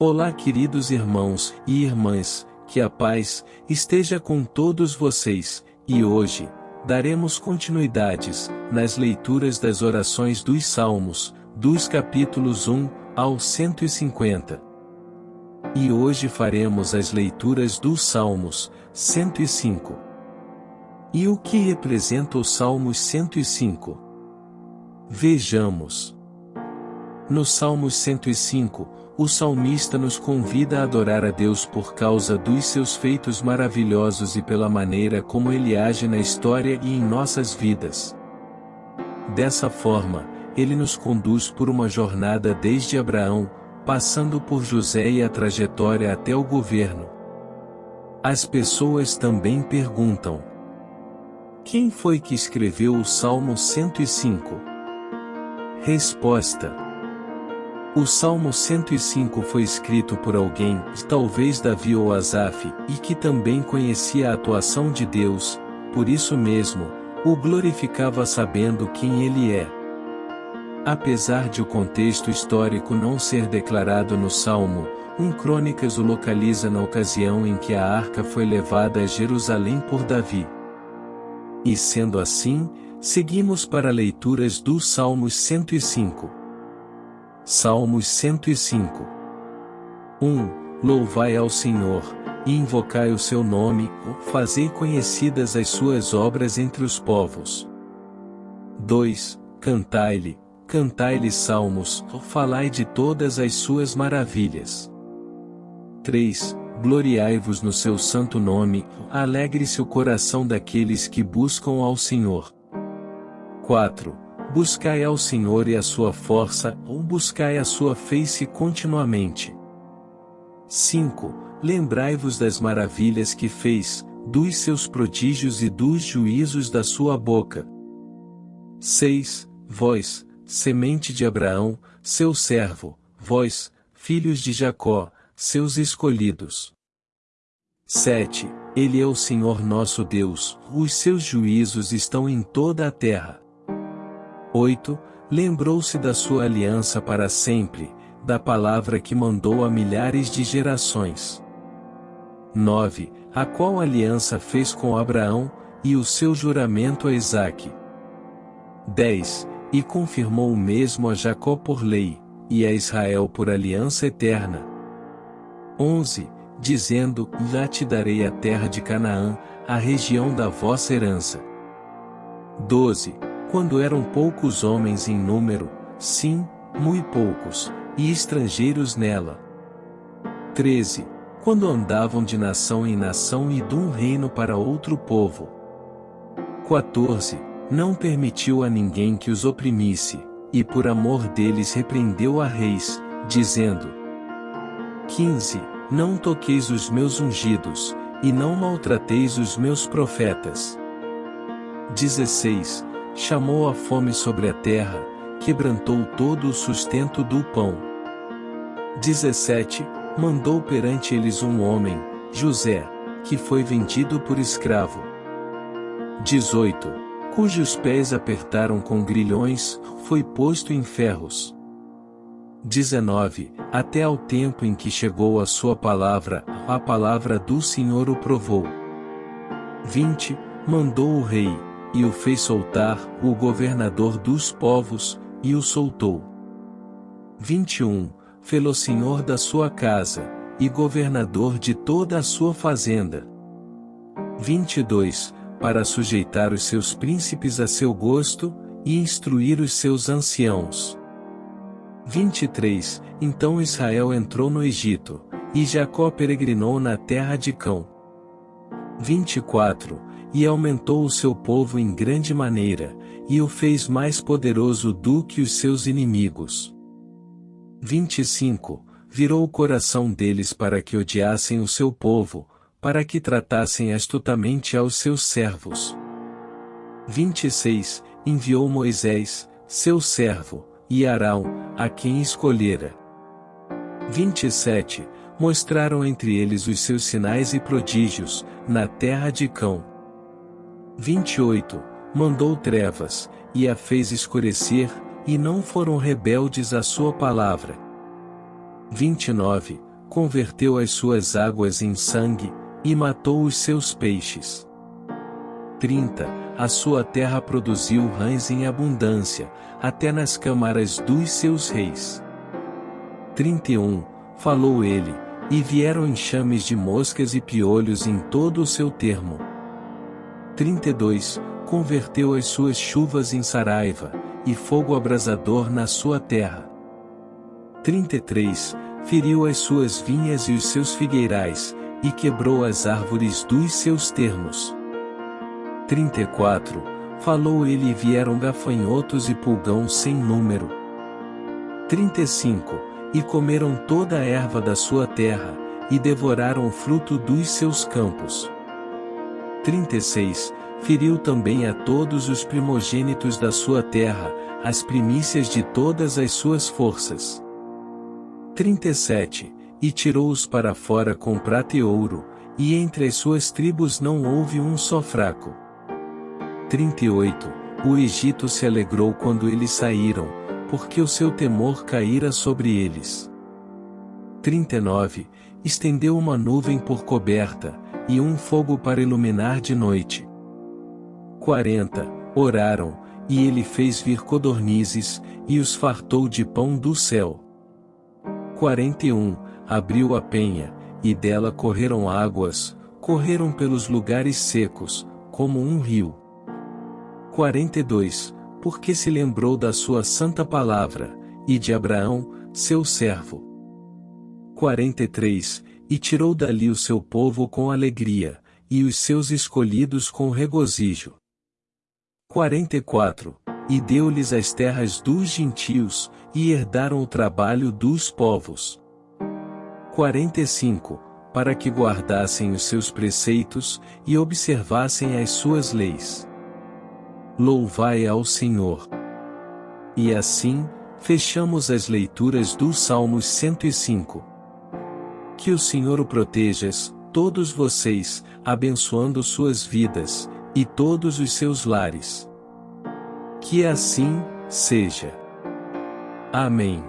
Olá, queridos irmãos e irmãs, que a paz esteja com todos vocês, e hoje daremos continuidades nas leituras das orações dos Salmos, dos capítulos 1 ao 150. E hoje faremos as leituras dos Salmos 105. E o que representa o Salmos 105? Vejamos. No Salmos 105, o salmista nos convida a adorar a Deus por causa dos seus feitos maravilhosos e pela maneira como ele age na história e em nossas vidas. Dessa forma, ele nos conduz por uma jornada desde Abraão, passando por José e a trajetória até o governo. As pessoas também perguntam: Quem foi que escreveu o Salmo 105? Resposta: o Salmo 105 foi escrito por alguém, talvez Davi ou Asaf, e que também conhecia a atuação de Deus, por isso mesmo, o glorificava sabendo quem ele é. Apesar de o contexto histórico não ser declarado no Salmo, um Crônicas o localiza na ocasião em que a arca foi levada a Jerusalém por Davi. E sendo assim, seguimos para leituras do Salmos 105. Salmos 105 1. Louvai ao Senhor, e invocai o seu nome, fazei conhecidas as suas obras entre os povos. 2. Cantai-lhe, cantai-lhe salmos, falai de todas as suas maravilhas. 3. Gloriai-vos no seu santo nome, alegre-se o coração daqueles que buscam ao Senhor. 4 Buscai ao Senhor e a sua força, ou buscai a sua face continuamente. 5. Lembrai-vos das maravilhas que fez, dos seus prodígios e dos juízos da sua boca. 6. Vós, semente de Abraão, seu servo, vós, filhos de Jacó, seus escolhidos. 7. Ele é o Senhor nosso Deus, os seus juízos estão em toda a terra. 8. Lembrou-se da sua aliança para sempre, da palavra que mandou a milhares de gerações. 9. A qual aliança fez com Abraão, e o seu juramento a Isaque. 10. E confirmou o mesmo a Jacó por lei, e a Israel por aliança eterna. 11. Dizendo: Já te darei a terra de Canaã, a região da vossa herança. 12 quando eram poucos homens em número, sim, muito poucos, e estrangeiros nela. 13. Quando andavam de nação em nação e de um reino para outro povo. 14. Não permitiu a ninguém que os oprimisse, e por amor deles repreendeu a reis, dizendo: 15. Não toqueis os meus ungidos, e não maltrateis os meus profetas. 16 chamou a fome sobre a terra, quebrantou todo o sustento do pão. 17. Mandou perante eles um homem, José, que foi vendido por escravo. 18. Cujos pés apertaram com grilhões, foi posto em ferros. 19. Até ao tempo em que chegou a sua palavra, a palavra do Senhor o provou. 20. Mandou o rei, e o fez soltar, o governador dos povos, e o soltou. 21. Fê-lo senhor da sua casa, e governador de toda a sua fazenda. 22. Para sujeitar os seus príncipes a seu gosto, e instruir os seus anciãos. 23. Então Israel entrou no Egito, e Jacó peregrinou na terra de Cão. 24 e aumentou o seu povo em grande maneira, e o fez mais poderoso do que os seus inimigos. 25. Virou o coração deles para que odiassem o seu povo, para que tratassem astutamente aos seus servos. 26. Enviou Moisés, seu servo, e Arão, a quem escolhera. 27. Mostraram entre eles os seus sinais e prodígios, na terra de Cão. 28. Mandou trevas, e a fez escurecer, e não foram rebeldes à sua palavra. 29. converteu as suas águas em sangue, e matou os seus peixes. 30. A sua terra produziu rães em abundância, até nas câmaras dos seus reis. 31. Falou ele, e vieram enxames de moscas e piolhos em todo o seu termo. 32. Converteu as suas chuvas em saraiva, e fogo abrasador na sua terra. 33. Feriu as suas vinhas e os seus figueirais, e quebrou as árvores dos seus termos. 34. Falou ele e vieram gafanhotos e pulgão sem número. 35. E comeram toda a erva da sua terra, e devoraram o fruto dos seus campos. 36. Feriu também a todos os primogênitos da sua terra, as primícias de todas as suas forças. 37. E tirou-os para fora com prata e ouro, e entre as suas tribos não houve um só fraco. 38. O Egito se alegrou quando eles saíram, porque o seu temor caíra sobre eles. 39. Estendeu uma nuvem por coberta, e um fogo para iluminar de noite. 40. Oraram, e ele fez vir codornizes, e os fartou de pão do céu. 41. Abriu a penha, e dela correram águas, correram pelos lugares secos, como um rio. 42. Porque se lembrou da sua santa palavra, e de Abraão, seu servo. 43 e tirou dali o seu povo com alegria, e os seus escolhidos com regozijo. 44. E deu-lhes as terras dos gentios, e herdaram o trabalho dos povos. 45. Para que guardassem os seus preceitos, e observassem as suas leis. Louvai ao Senhor. E assim, fechamos as leituras do Salmos 105. Que o Senhor o protejas, todos vocês, abençoando suas vidas, e todos os seus lares. Que assim, seja. Amém.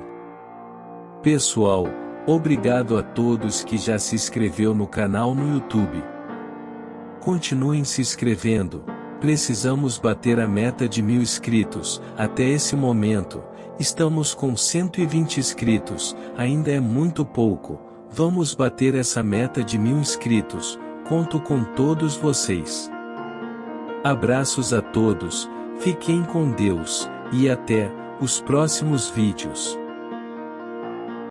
Pessoal, obrigado a todos que já se inscreveu no canal no YouTube. Continuem se inscrevendo, precisamos bater a meta de mil inscritos, até esse momento, estamos com 120 inscritos, ainda é muito pouco, Vamos bater essa meta de mil inscritos, conto com todos vocês. Abraços a todos, fiquem com Deus, e até os próximos vídeos.